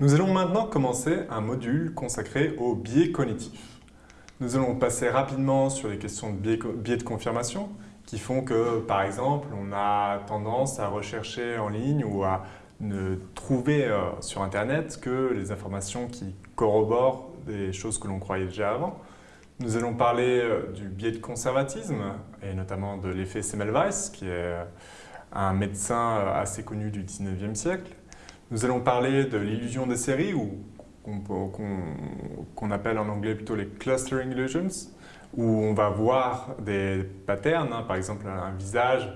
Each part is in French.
Nous allons maintenant commencer un module consacré aux biais cognitifs. Nous allons passer rapidement sur les questions de biais, de confirmation qui font que, par exemple, on a tendance à rechercher en ligne ou à ne trouver euh, sur Internet que les informations qui corroborent des choses que l'on croyait déjà avant. Nous allons parler euh, du biais de conservatisme et notamment de l'effet Semmelweis, qui est un médecin euh, assez connu du 19e siècle. Nous allons parler de l'illusion des séries, ou qu'on appelle en anglais plutôt les clustering illusions, où on va voir des patterns, hein, par exemple un visage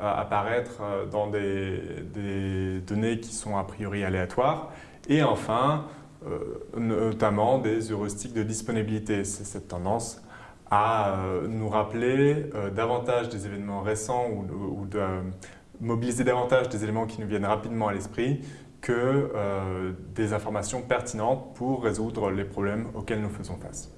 euh, apparaître euh, dans des, données qui sont a priori aléatoires, et enfin, euh, notamment des heuristiques de disponibilité. C'est cette tendance à nous rappeler davantage des événements récents ou, ou de mobiliser davantage des éléments qui nous viennent rapidement à l'esprit que euh, des informations pertinentes pour résoudre les problèmes auxquels nous faisons face.